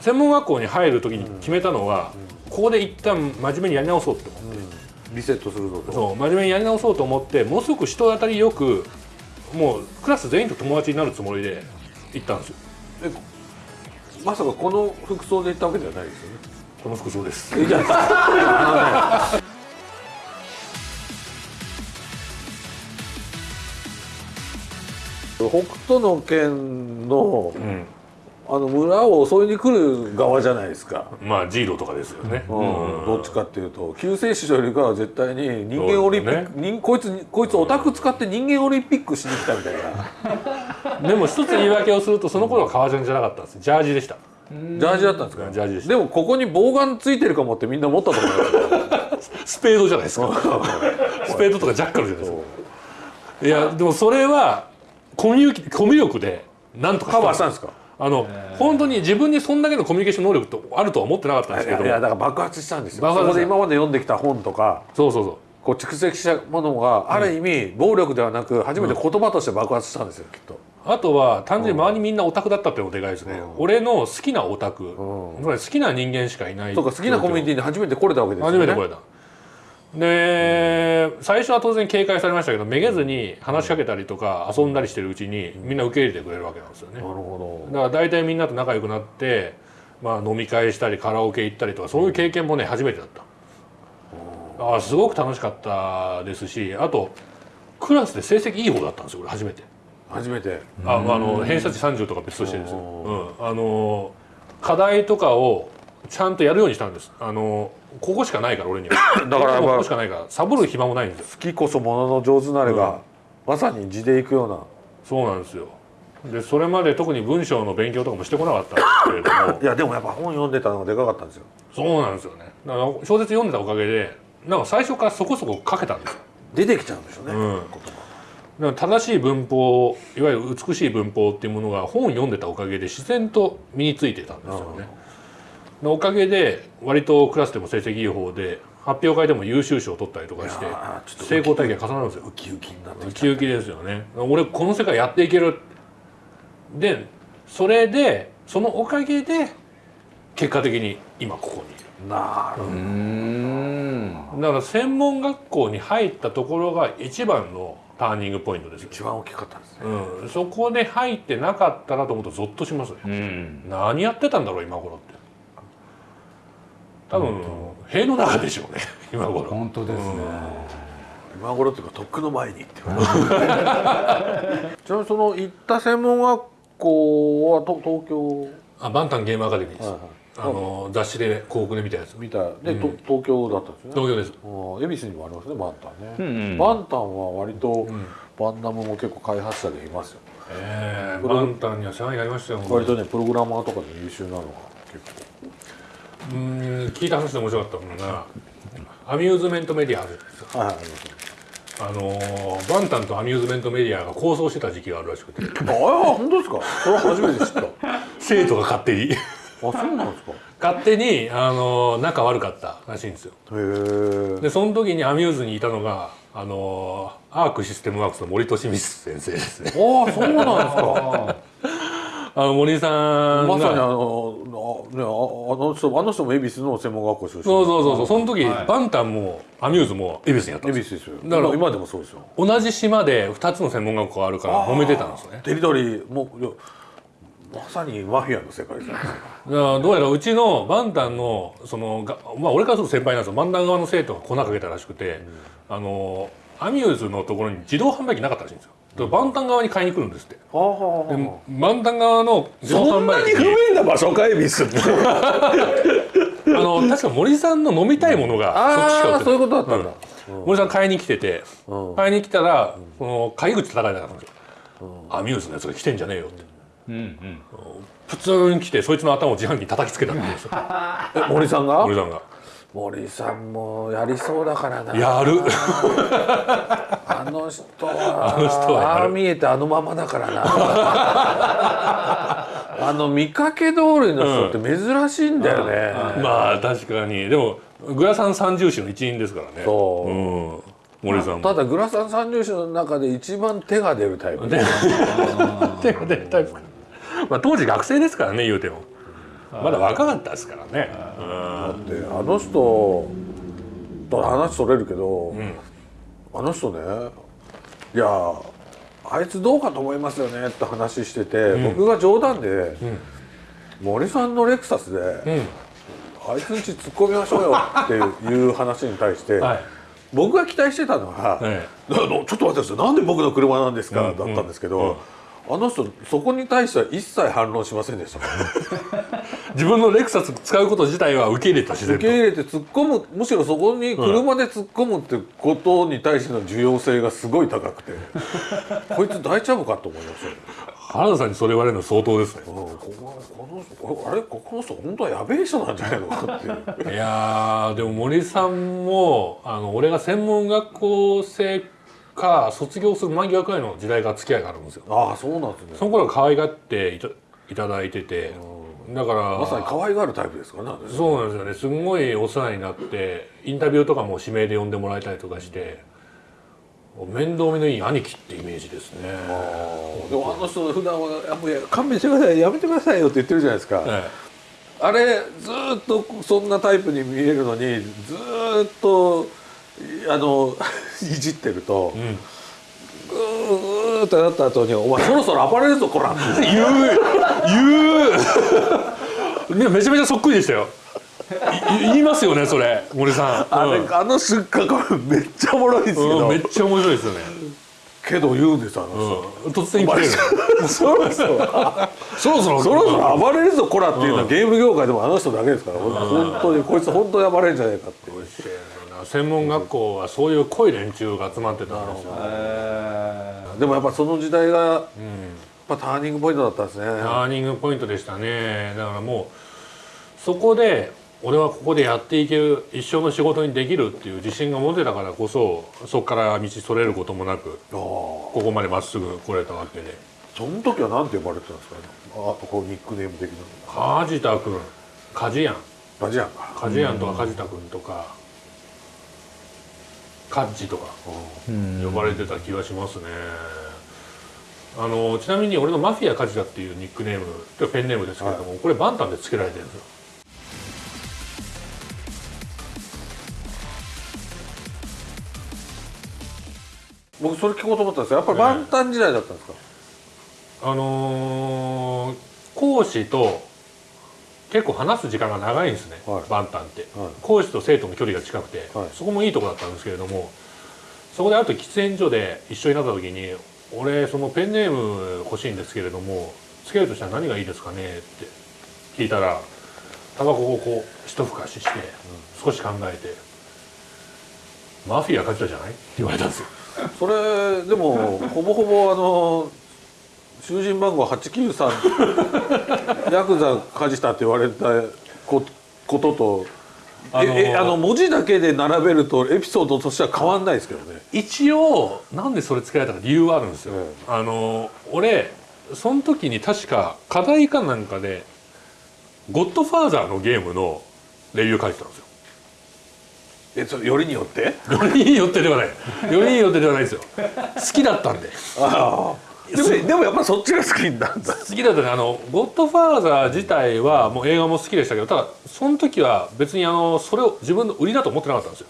専門学校に入る時に決めたのは、ここで一旦真面目にやり直そうって思って、リセットするぞと。そう真面目にやり直そうと思ってものすごく人当たりよくもうクラス全員と友達になるつもりで行ったんですよ。えまさかこの服装で行ったわけではないですよね？この服装です。北斗の拳のうんあの村を襲いに来る側じゃないですか、まあジーロとかですよね、うん。どっちかっていうと救世主よりかは絶対に人間オリンピック、そう人こいつこいつオタク使って人間オリンピックしに来たみたいな。でも一つ言い訳をするとその頃は革ジャンじゃなかったんです。ジャージでした。ジャージだったんですか？ジャージでした。でもここに棒眼ついてるかもってみんな思ったと思いますスペードじゃないですか。スペードとかジャッカルじゃないですか。いやでもそれはコミュ力でなんとかカバーしたんですか？あの本当に自分にそんだけのコミュニケーション能力とあるとは思ってなかったんですけど。いやいやだから爆発したんですよ。そこで今まで読んできた本とかそうそうそう。こう蓄積したものがある意味暴力ではなく初めて言葉として爆発したんですよきっと。あとは単純に周りみんなオタクだったっていうのがでかいですね、俺の好きなオタク、つまり好きな人間しかいない。そうか好きなコミュニティに初めて来れたわけですよね。初めて来れたで最初は当然警戒されましたけどめげずに話しかけたりとか遊んだりしてるうちにみんな受け入れてくれるわけなんですよね。なるほだから大体みんなと仲良くなって、まあ、飲み会したりカラオケ行ったりとかそういう経験もね初めてだった。あすごく楽しかったですしあとクラスで成績いい方だったんですよ俺初めて。ど初めて。ああの偏差値30とか別としてですよ、うん、あの課題とかをちゃんとやるようにしたんです。あのここしかないから俺には。だからここしかないからサボる暇もないんですよ。好きこそものの上手なれが、まさに地でいくような。そうなんですよ。でそれまで特に文章の勉強とかもしてこなかったんですけれども。いやでもやっぱ本読んでたのがでかかったんですよ。そうなんですよね。だから小説読んでたおかげでなんか最初からそこそこ書けたんですよ。出てきちゃうんでしょうね、うん。だから正しい文法いわゆる美しい文法っていうものが本読んでたおかげで自然と身についてたんですよね。でおかげで割とクラスでも成績いい方で発表会でも優秀賞を取ったりとかして成功体験が重なるんですよ。ウキウキになってウキウキですよね。俺この世界やっていける。でそれでそのおかげで結果的に今ここに。いる。なるほうーん。だから専門学校に入ったところが一番のターニングポイントです。よど一番大きかったんですね。うん、そこで入ってなかったらと思うとゾッとしますね、うん。何やってたんだろう今頃って多分塀の中でしょうね 今頃。本当ですね。今頃っていうかとっくの前にっていう。ちなみにその行った専門学校はと東京。あバンタンゲームアカデミーです、はいはい。あの雑誌で広告で見たやつ。見た。で、と東京だったんですよね。東京です。うん。恵比寿にもありますねバンタンね、うんうん。バンタンは割と、バンナムも結構開発者でいますよ。ええバンタンには世話になりましたよ割とねプログラマーとかで優秀なのが結構うん聞いた話で面白かったのがアミューズメントメディアあるんですよはいはいありますあのーバンタンとアミューズメントメディアが構想してた時期があるらしくて。ああ本当ですか？それは初めて知った。生徒が勝手に。あそうなんですか？勝手に、あのー仲悪かったらしいんですよ。へえでその時にアミューズにいたのがあのーアークシステムワークスの森利光先生ですね。ああそうなんですかあの森さんが。まさにあのあ,、ね、ああの人あの人も恵比寿の専門学校出身。そうそうそうそう。その時、はい。バンタンもアミューズも恵比寿にやったんです恵比寿ですよ。だから今今でもそうですよ。同じ島で2つの専門学校があるから揉めてたんですね。テリトリーもまさにマフィアの世界じゃないですか。だからどうやらうちのバンタンのそのがまあ俺からすると先輩なんですよ。バンタン側の生徒が粉かけたらしくて、あのアミューズのところに自動販売機なかったらしいんですよだからバンタン側に買いに来るんですって。はあはあでバンタン側の自動販売機に便な場所か恵比寿ってあの確か森さんの飲みたいものがそっちしか売ってない。ああそういうことだったんだ、森さん買いに来てて、うん。買いに来たら、その鍵口叩かれたんですよ、アミューズのやつが来てんじゃねえよって。うん。うん。普通に来てそいつの頭を自販機に叩きつけたんですよえ森さんが？森さんが森さんもやりそうだからな。やる。あの人はあの人はああ見えてあのままだからな。あの見かけ通りの人って珍しいんだよね、まあ確かに。でもグラサン三重士の一員ですからね。そう。うん、森さんも。ただグラサン三重士の中で一番手が出るタイプで 手が出るタイプまあ当時学生ですからね言うてもまだ若かったですからね。だってあの人と話それるけど、うん。あの人ねいやあいつどうかと思いますよねって話してて、ん。僕が冗談で、うん。森さんのレクサスで、うん。あいつんち突っ込みましょうよっていう話に対して、はい。僕が期待してたのは、えあのちょっと待ってください。なんで僕の車なんですか、うん。だったんですけど、うん。あの人そこに対しては一切反論しませんでしたね自分のレクサス使うこと自体は受け入れた自然受け入れて突っ込むむしろそこに車で突っ込むってことに対しての重要性がすごい高くて。こいつ大丈夫かと思いましたよ、原田さんにそれ言われるの相当ですね。うん、こここの人あれここの人本当はやべえ人なんじゃないのかっていう。いやーでも森さんもあの俺が専門学校生か卒業する間際くらいの時代が付き合いがあるんですよ。ああそうなんですね。その頃は可愛がっていたいただいててだからまさに可愛がるタイプですからねそうなんですよね。すんごいお世話になってインタビューとかも指名で呼んでもらえたりとかして面倒見のいい兄貴ってイメージですね。でもあの人普段は「もうや勘弁してくださいやめてくださいよ」って言ってるじゃないですか、えあれずーっとそんなタイプに見えるのにずーっとあの いじってると、えぐーってなった後に「お前そろそろ暴れるぞこら」っ て言う言う ねめちゃめちゃそっくりでしたよ。い言いますよねそれ森さん。あれ、うんあの瞬間めっちゃおもろいんですけど、うんめっちゃ面白いですよね。けど言うんですあの人、うん、突然来てる。そろそろそろそろそろそろ暴れるぞこらっていうのはゲーム業界でもあの人だけですから、本当にこいつ本当に暴れるんじゃないかって。専門学校はそういう濃い連中が集まってたんですよ。でもやっぱその時代がやっぱターニングポイントだったんですね。ターニングポイントでしたね。だからもうそこで俺はここでやっていける一生の仕事にできるっていう自信が持てたからこそそこから道それることもなくここまでまっすぐ来れたわけで。その時は何て呼ばれてたんですか？ね。あこうニックネーム的な。梶田君。梶庵ラジアンか。梶庵とか梶田君とかカッジとか呼ばれてた気がしますね。あのちなみに俺のマフィア梶田っていうニックネームてかペンネームですけれども、これバンタンで付けられてるんですよ。僕それ聞こうと思ったんですよ。やっぱり万端時代だったんですか？あのー講師と結構話す時間が長いんですね、はいバンタンって、はい講師と生徒の距離が近くて、はいそこもいいとこだったんですけれどもそこであと喫煙所で一緒になった時に「俺そのペンネーム欲しいんですけれどもつけるとしたら何がいいですかね?」って聞いたらタバコをこう一ふかしして少し考えて「マフィア勝ちたじゃない?」って言われたんですよ。それでもほぼほぼあの囚人番号893 ヤクザ梶田って言われたこことと。あのーええあの文字だけで並べるとエピソードとしては変わんないですけどね。一応なんでそれつけられたか理由はあるんですよ、えあの俺その時に確か課題かなんかで「ゴッドファーザー」のゲームのレビュー書いてたんですよえそれよりによって？よりによってではないよりによってではないですよ好きだったんでああ。でもでもやっぱそっちが好きになるんだ。好きだったね。あの「ゴッドファーザー」自体はもう映画も好きでしたけどただその時は別にあのそれを自分の売りだと思ってなかったんですよ。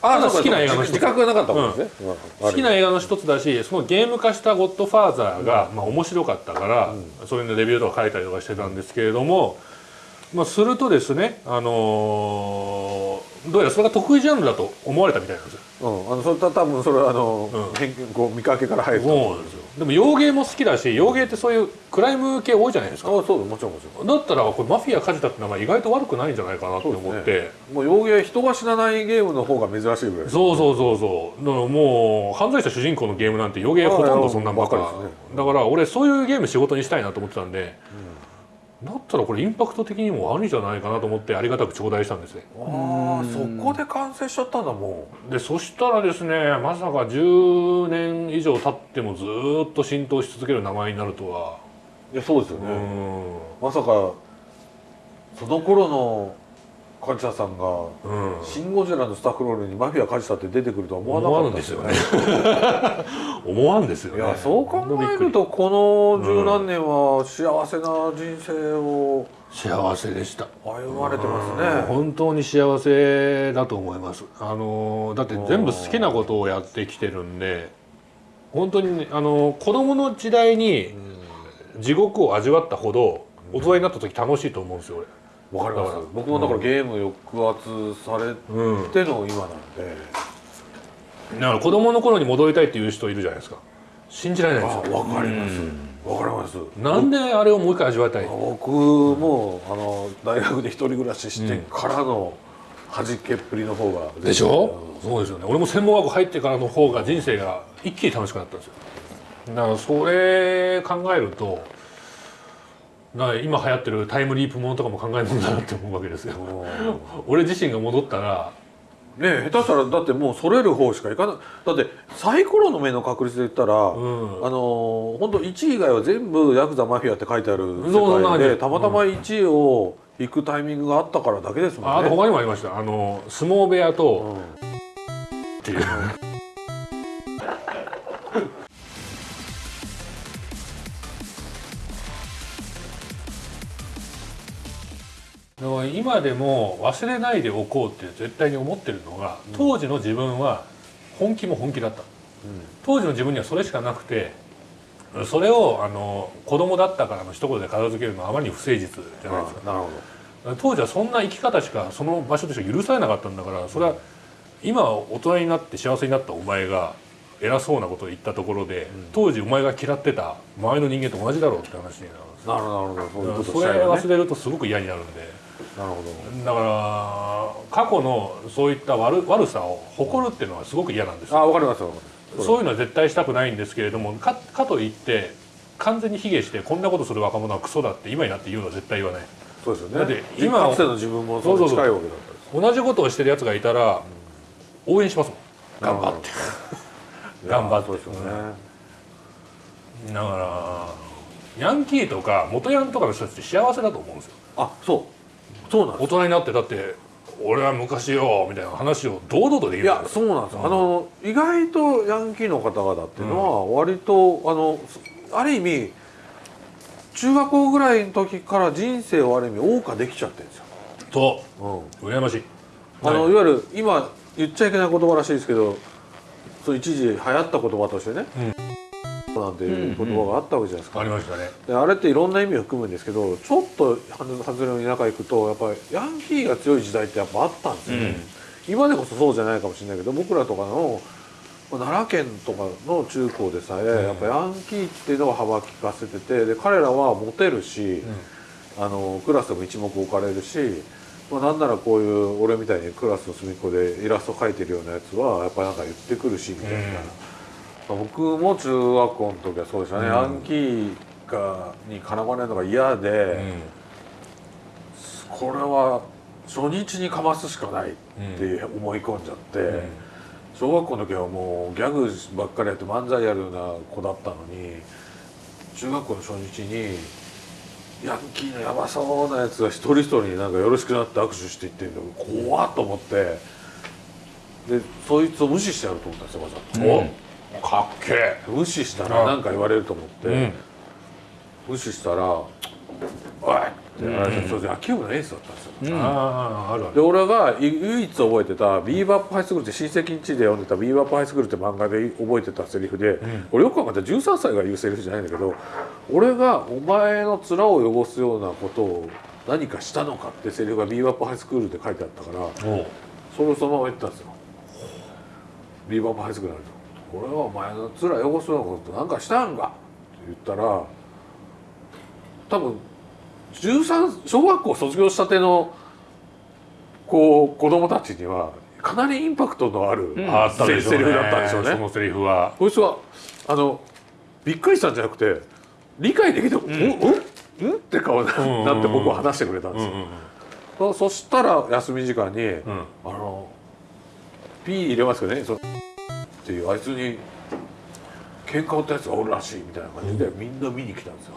あ好きな映画の一つ。自覚がなかったもんですね。好きな映画の一つだしそのゲーム化した「ゴッドファーザーが」まあ、面白かったから、そういうのレビューとか書いたりとかしてたんですけれども、まあ、するとですね、あのーどうやらそれが得意ジャンルだと思われたみたいなんですよ。うん、あのそれと多分それはあの、うん。偏見こう見かけから入るとそうなんですよ。でも洋芸も好きだし洋芸ってそういうクライム系多いじゃないですか。あそうもちろんもちろん。だったらこれマフィア梶田って名前意外と悪くないんじゃないかなって思って。もう洋芸人が死なないゲームの方が珍しいぐらい。ですそうそうそうそう。だからもう犯罪者主人公のゲームなんて洋芸ほとんどそんなんばっかりですだから俺そういうゲーム仕事にしたいなと思ってたんで、だったらこれインパクト的にもあるんじゃないかなと思ってありがたく頂戴したんですね。ああそこで完成しちゃったんだもでそしたらですねまさか10年以上経ってもずーっと浸透し続ける名前になるとは。ういやそうですようね、ん。まさかその頃の梶田さんがうん「シン・ゴジラ」のスタッフロールにマフィア梶田って出てくるとは思わなかったですすよね。ね 思わんですよね。いやそう考えるとこの十何年は幸せな人生を幸せでした歩まれてますね。本当に幸せだと思います。あのだって全部好きなことをやってきてるんで本当にねあの子供の時代に地獄を味わったほど大人になった時楽しいと思うんですよわかります。僕もだからゲーム抑圧されての今なんで。だから子供の頃に戻りたいっていう人いるじゃないですか。信じられないですよ。わかります。わかります。なんであれをもう一回味わいたい？僕もあの大学で一人暮らししてからの弾けっぷりの方がでしょ、そうですよね。俺も専門学校入ってからの方が人生が一気に楽しくなったんですよ。だからそれ考えるとだから今流行ってるタイムリープものとかも考えるもんだなって思うわけですよ。うん俺自身が戻ったらね下手したらだってもうそれる方しかいかないだってサイコロの目の確率で言ったら、うん。あの本当1位以外は全部ヤクザマフィアって書いてあるそうそんな世界でたまたま1位を引くタイミングがあったからだけですもんね。ああと他にもありました。あの相撲部屋とうん。っていう今でも忘れないでおこうって絶対に思ってるのが当時の自分は本気も本気だった。当時の自分にはそれしかなくてそれをあの子供だったからの一言で片付けるのはあまりに不誠実じゃないですか。あなるほ当時はそんな生き方しかその場所でしか許されなかったんだからそれは今大人になって幸せになったお前が偉そうなことを言ったところで、当時お前が嫌ってた周りの人間と同じだろうって話になるんですどなるほどなるほど。そういうことそれ忘れるとすごく嫌になるんでなるほだから過去のそういった悪悪さを誇るっていうのはすごく嫌なんですよ。どあわかりますよそういうのは絶対したくないんですけれどもかかといって完全に卑下してこんなことする若者はクソだって今になって言うのは絶対言わない。そうですよね。だって今かつての自分もそれに近いわけだったです同じことをしてるやつがいたら応援しますもん。頑張って。頑張って。そうですよね。だからヤンキーとか元ヤンとかの人たちって幸せだと思うんですよ。あそうそうなん大人になってだって俺は昔よみたいな話を堂々とできる。いやそうなんですよ、あの意外とヤンキーの方々っていうのは割と、あのある意味中学校ぐらいの時から人生をある意味謳歌できちゃってるんですよ、そううん。羨ましい。あのはい。いわゆる今言っちゃいけない言葉らしいですけどそう一時流行った言葉としてね、なんていう言葉があったわけじゃないですか、ありましたね。であれっていろんな意味を含むんですけどちょっと外れの田舎行くとやっぱりヤンキーが強い時代ってやっぱあったんですよね、今でこそそうじゃないかもしれないけど僕らとかのまあ奈良県とかの中高でさえ、やっぱヤンキーっていうのが幅利かせててで彼らはモテるし、あのクラスでも一目置かれるし、まあ、なんならこういう俺みたいにクラスの隅っこでイラスト描いてるようなやつはやっぱなんか言ってくるしみたいな。僕も中学校の時はそうでしたね、ヤンキーがに絡まれるのが嫌で、うん。これは初日にかますしかないって思い込んじゃって、小学校の時はもうギャグばっかりやって漫才やるような子だったのに中学校の初日にヤンキーのやばそうなやつが一人一人になんかよろしくなって握手していってるの怖っと思って。でそいつを無視してやると思ったんですよわざと。おかっけえ。無視したら何か言われると思って、うん。無視したら「おい!」って野球部のエースだったんですよ。あああるあでる俺が唯一覚えてた「ビーバップハイスクール」って親戚ん家で読んでた「ビーバップハイスクール」って漫画で覚えてたセリフで、俺よく考えたら13歳が言うセリフじゃないんだけど俺がお前の面を汚すようなことを何かしたのかってセリフが「ビーバップハイスクール」で書いてあったからそれをそのまま言ったんですよ。ビーバップハイスクールなんですよ。俺はお前の面汚すようなことなんかしたんか？って言ったら多分13小学校卒業したてのこう子供たちにはかなりインパクトのある、あったでしょうね。セリフだったんでしょうね。そのセリフは。こいつはあのびっくりしたんじゃなくて理解できて「うん、うん、うん?」って顔になって僕は話してくれたんですよ。そそしたら休み時間に、ん。あのピー入れますよねっていうあいつに喧嘩売ったやつがおるらしいみたいな感じで、みんな見に来たんですよ。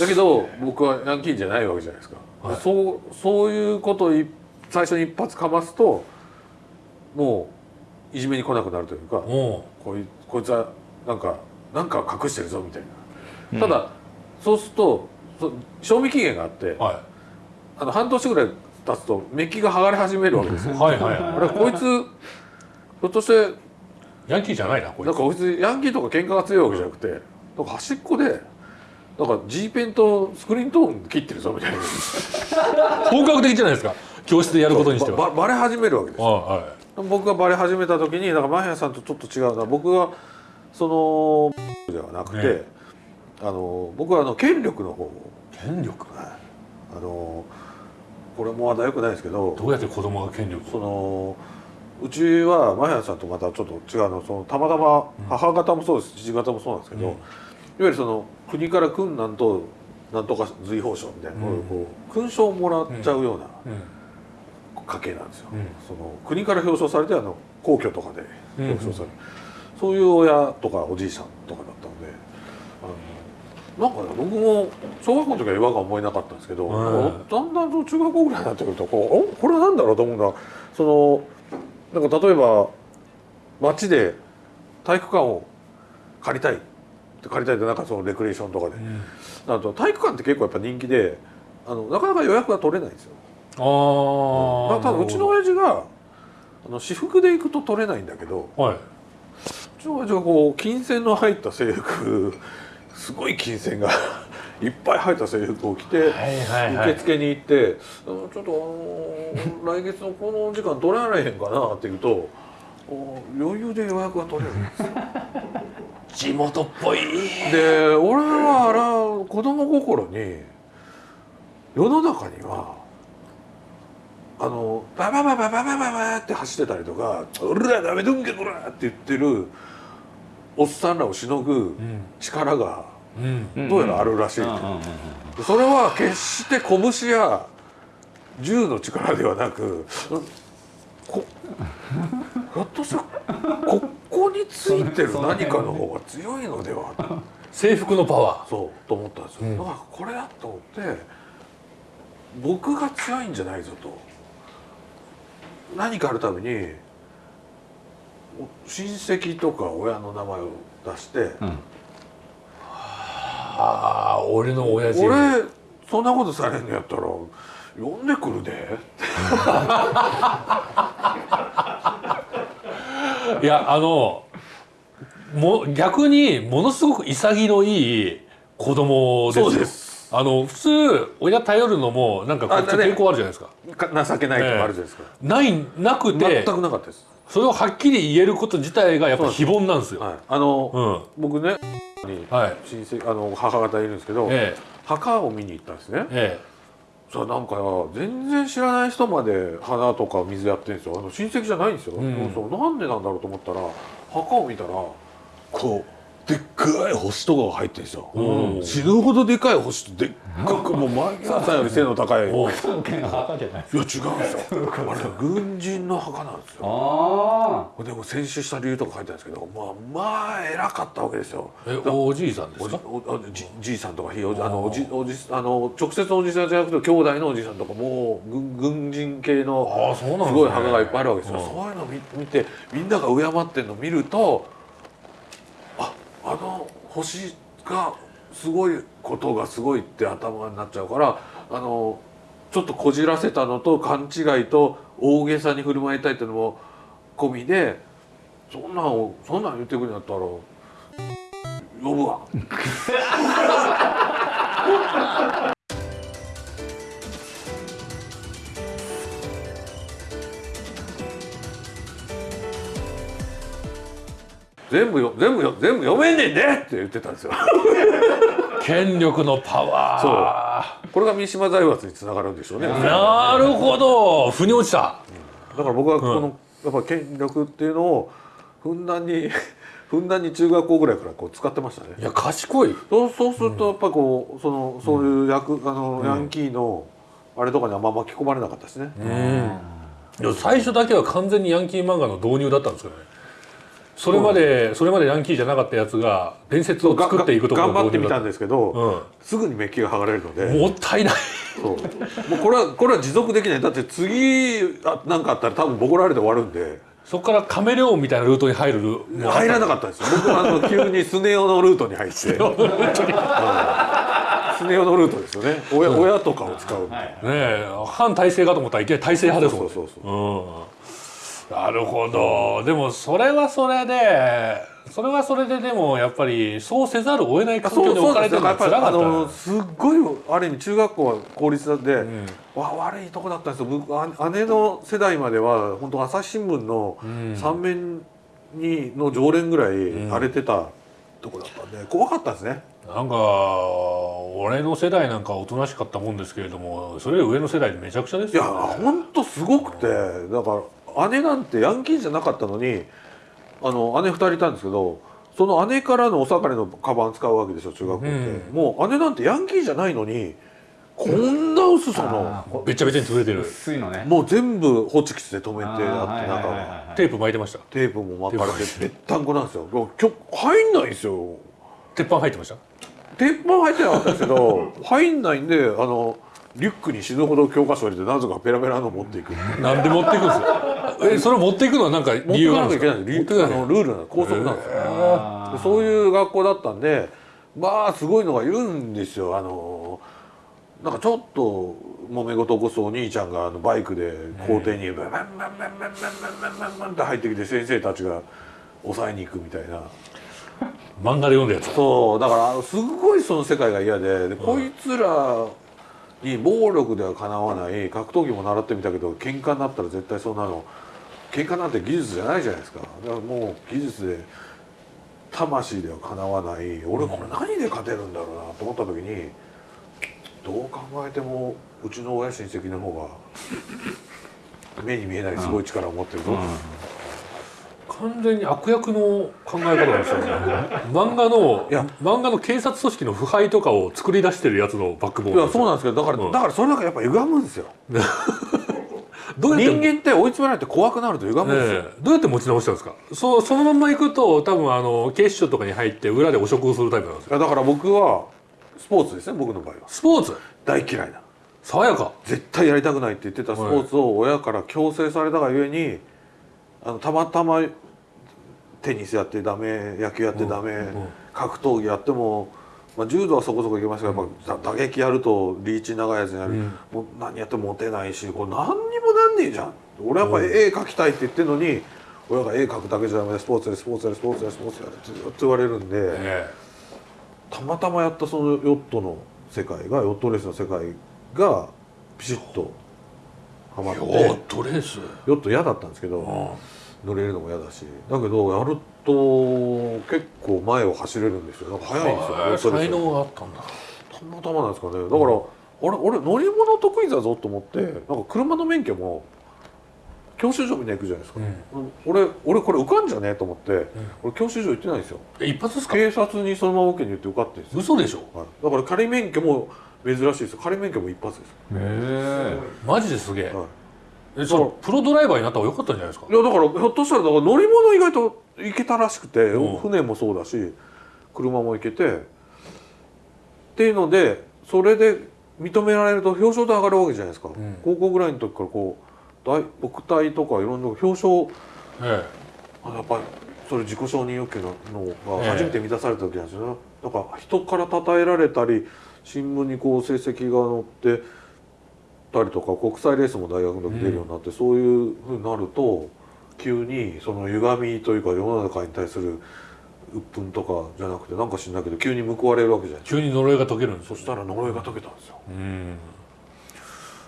だけど僕はヤンキーじゃないわけじゃないですか、はい。そうそういうことをい最初に一発かますともういじめに来なくなるというかおこいこいつはなんかなんか隠してるぞみたいな、ただそうするとそ賞味期限があってはあの半年ぐらい経つとメッキが剥がれ始めるわけですよ。いはいはい。あはれこいつひょっとしていヤンキーじゃないなこいつ。なんかこいつヤンキーとか喧嘩が強いわけじゃなくてなんか端っこでなんか G ペンとスクリーントーン切ってるぞみたいな。本格的じゃないですか。教室でやることにしては。バレ始めるわけです。あは僕がバレ始めた時にだからマヒヤさんとちょっと違うな。僕はそのではなくて、ね。あの僕はあの権力の方権力？あのこれもまだよくないですけどどうやって子供が権力そのうちはマヒヤさんとまたちょっと違うのそのたまたま母方もそうです父方もそうなんですけど、うん。いわゆるその国から訓なんとなんとか随宝賞みたいな、うん。こう勲章をもらっちゃうようなうん。家系なんですよ、うん。その国から表彰されてあの皇居とかでうん。表彰される、そういう親とかおじいさんとかだったのであのなんかね僕も小学校の時は違和感思えなかったんですけど、うん。だんだんと中学校ぐらいになってくるとこうおこれは何だろうと思うのはそのなんか例えば街で体育館を借りたい。って借りたいってなんかそのレクリエーションとかで、うん。なると体育館って結構やっぱ人気であのなかなか予約が取れないんですよ。ああただうちの親父があの私服で行くと取れないんだけどはい。うちの親父がこう金銭の入った制服すごい金銭がいっぱい入った制服を着て、受付に行って「あのちょっとあの来月のこの時間取られへんかな」って言うとお余裕で予約が取れる。んですよ地元っぽい。で俺はあら子供心に世の中にはあのババババババババって走ってたりとか「うらダメどんけこら!」って言ってるおっさんらをしのぐうん。力がうんどうやらあるらしい、それは決して拳や銃の力ではなくこひょっとしてここについてる何かの方が強いのでは？制服のパワそうと思ったんですよ、うん。だからこれだと思って僕が強いんじゃないぞと。何かあるたびにお親戚とか親の名前を出してうんーああ俺の親父。俺そんなことされんのやったら呼んでくるで。いやあのも逆にものすごく潔のいい子供ですよ。そうです。あの普通親頼るのもなんかこっち抵抗あるじゃないですか。か情けないとかあるじゃないですか、ないなくて。全くなかったです、それをはっきり言えること自体がやっぱ非凡なんですよ。はい、あの、うん。僕ねにはい。親戚あの母方いるんですけど、え墓を見に行ったんですね。ええ。なんか全然知らない人まで花とか水やってるんですよ。あの親戚じゃないんですよ、うん。そうなんでなんだろうと思ったら墓を見たらこうでっかい星とかが入ってるんですよ、うん。死ぬほどでかい星とでっかくもうマギさんより背の高い。いやお違うん。関係の墓じゃないですですよ。あれ軍人の墓なんですよ。あでも戦死した理由とか書いてあるんですけどまあまあ偉かったわけですよ。えおじいさんでおじすか？おおじじいさんとかひいおじあのおじおじあの直接のおじさんじゃなくて兄弟のおじさんとかもう軍軍人系のすごい墓がいっぱいあるわけですよ、うん。そういうの見見てみんなが敬ってるのを見るとあの星がすごいことがすごいって頭になっちゃうからあのちょっとこじらせたのと勘違いと大げさに振る舞いたいっていうのも込みでそんなんをそんなん言ってくるんだったら呼ぶわ。全部よ全部よ全部読めんねんねって言ってたんですよ。権力のパワこれが三島財閥につながるんでしょうね。ーなるほど。腑に落ちた。だから僕はこの、やっぱ権力っていうのをふんだんに ふんだんに中学校ぐらいからこう使ってましたね。い。や賢い。そうそうするとやっぱこうそのそういう役、あのヤンキーのあれとかにあんま巻き込まれなかったですね。うん。最初だけは完全にヤンキー漫画の導入だったんですよねそれまでそれまでヤンキーじゃなかったやつが伝説を作っていくところ頑張ってみたんでですけど、うん。すぐにメッキが剥がれるので。もったいない。そう。もうこれはこれは持続できない。だって次あなんかあったら多分ボコられて終わるんで。そこからカメレオンみたいなルートに入る入らなかったんですよ。僕はあの急にスネ夫のルートに入って、うん。スネ夫のルートですよね。親,、親とかを使う、ねえ。反体制かと思ったらいきなり体制派ですもんね。そうそうそう。うんなるほど。でもそれはそれでそれはそれででもやっぱりそうせざるを得ない環境に置かれてるのはやっぱりあ辛かった。のすっごいある意味中学校は公立で、ん。わ悪いとこだったんですよ。僕あ姉の世代までは本当朝日新聞のん。三面にの常連ぐらい荒れてたとこだったんで怖かったですね。なんか俺の世代なんかおとなしかったもんですけれどもそれより上の世代でめちゃくちゃですいやよね本当すごくてだから姉なんてヤンキーじゃなかったのにあの姉2人いたんですけどその姉からのお下がりのカバン使うわけでしょ中学校って、うん。もう姉なんてヤンキーじゃないのにこんな薄さのべっちゃべちゃに潰れてる。薄いのね。もう全部ホチキスで止めてあって中はいはいがはい。テープ巻いてました。テープも巻かれてぺったんこなんですよ。今日入んないんですよ。鉄板入ってました？鉄板入ってなかったですけど入んないんであのリュックに死ぬほど教科書入れてなぜかペラペラの持っていく。なんで持っていくんですか？えそれ持っていくのはなんか持って理由いか？があるんですかなきゃいけない。んですリあのルールなの校則なんですよ。そういう学校だったんでまあすごいのがいるんですよ。あのなんかちょっと揉め事起こすお兄ちゃんがあのバイクで校庭にバンバンバンバンバンバンバンバンバンって入ってきて先生たちが抑えに行くみたいな漫画で読んだやつそうだからすごいその世界が嫌ででこいつらに暴力ではかなわない格闘技も習ってみたけど喧嘩になったら絶対そんなの。喧嘩なんて技術じゃないじゃないですか。だからもう技術で魂ではかなわない。俺これ何で勝てるんだろうなと思った時にどう考えてもうちの親親戚の方が目に見えないすごい力を持ってるぞ、完全に悪役の考え方なんですよね。漫画のいや漫画の警察組織の腐敗とかを作り出してるやつのバックボーンいやそうなんですけどだから、うん。だからそれだからやっぱ歪むんですよ。どうやって人間って追い詰められて怖くなると歪むんですよ、ねえ。どうやって持ち直したんですか？そうそのまんま行くと多分あの警視庁とかに入って裏で汚職をするタイプなんですよ。だから僕はスポーツですね僕の場合は。スポーツ？大嫌いな。爽やか。絶対やりたくないって言ってたスポーツを親から強制されたがゆえにあのたまたまテニスやってダメ野球やってダメ、ん格闘技やっても、まあ、柔道はそこそこいけましたけど、やっぱ打撃やるとリーチ長いやつにやる、うん。もう何やってもモテないしこれ何にもなんねえじゃん。俺やっぱ絵描きたいって言ってるのに親が絵描くだけじゃダメでスポーツやれスポーツやれスポーツやれスポーツやれってずっと言われるんで。え。たまたまやったそのヨットの世界がヨットレースの世界がピシッとはまって。えヨットレース。ヨット嫌だったんですけど乗れるのも嫌だし。だけどやると結構前を走れるんですよ。なんか速いんですよ。才能があったんだ。たまたまなんですかね。だから、あれ俺乗り物得意だぞと思ってなんか車の免許も教習所みんな行くじゃないですか、俺俺これ受かんじゃねえと思って、俺教習所行ってないんですよ。え一発ですか？警察にそのまま受けに行って受かってるんですよ。嘘でしょ。はい、だから仮免許も珍しいです。よ仮免許も一発です、へえ。マジですげえ。はい、えじゃあプロドライバーになった方が良かったんじゃないですか？いやだからひょっとしたらだから乗り物意外と行けたらしくて、うん。船もそうだし車も行けてっていうのでそれで認められると表彰台上がるわけじゃないですか、ん。高校ぐらいの時からこう大国体とかいろんな表彰えあやっぱりそれ自己承認欲求ののええ。が初めて満たされた時なんですよ。ね、なんか人から称えられたり新聞にこう成績が載ってたりとか国際レースも大学の時出るようになって、そういうふうになると急にその歪みというか世の中に対する鬱憤とかじゃなくてなんか知んないけど急に報われるわけじゃない急に呪いが解けるんですよそしたら呪いが解けたんですよ。うん。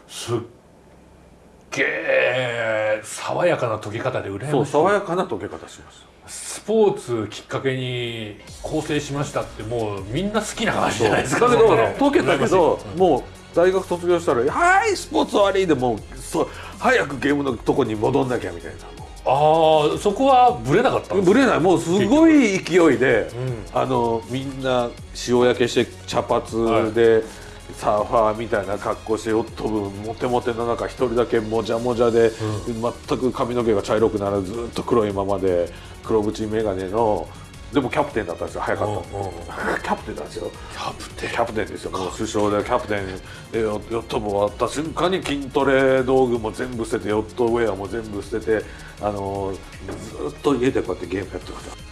すっげえ爽やかな解き方で羨ましい。そう爽やかな解け方しましたスポーツきっかけに構成しましたってもうみんな好きな話じゃないですか。だけど解けたけどもう大学卒業したら「はいスポーツ終わり!」でもう早くゲームのとこに戻んなきゃみたいな。ああそこはブレなかったぶれない。もうすごい勢いで、うん。あのみんな塩焼けして茶髪で、サーファーみたいな格好してヨット部モテモテの中一人だけもじゃもじゃで、全く髪の毛が茶色くならずずっと黒いままで黒縁眼鏡のでもキャプテンだったんですよ早かった、うんうんキャプテンなんですよ。キャプテン。キャプテンですよ。もう首相でキャプテンヨット部終わった瞬間に筋トレ道具も全部捨ててヨットウェアも全部捨ててあのずっと家でこうやってゲームやってました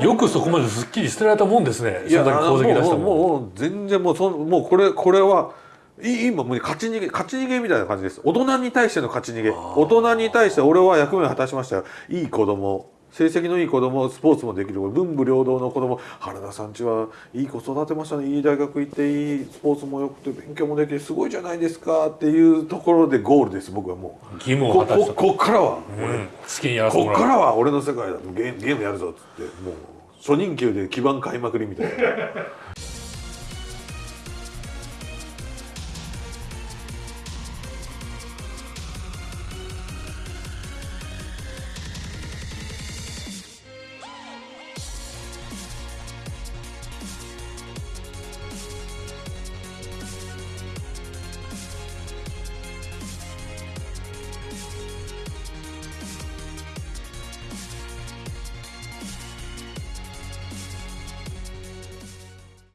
よくそこまですっきり捨てられたもんですね。いやもうもう全然もうそんもうこれこれはい今もう勝ち逃げ勝ち逃げみたいな感じです。大人に対しての勝ち逃げ。大人に対して俺は役目を果たしましたよ。いい子供成績のいい子供スポーツもできる文武両道の子供原田さんちはいい子育てましたねいい大学行っていいスポーツもよくて勉強もできてすごいじゃないですかっていうところでゴールです僕はもう。義務をこ果たしたここっからはうんこっからは俺の世界だ。ゲームゲームやるぞっつって。もう初任給で基盤買いまくりみたいな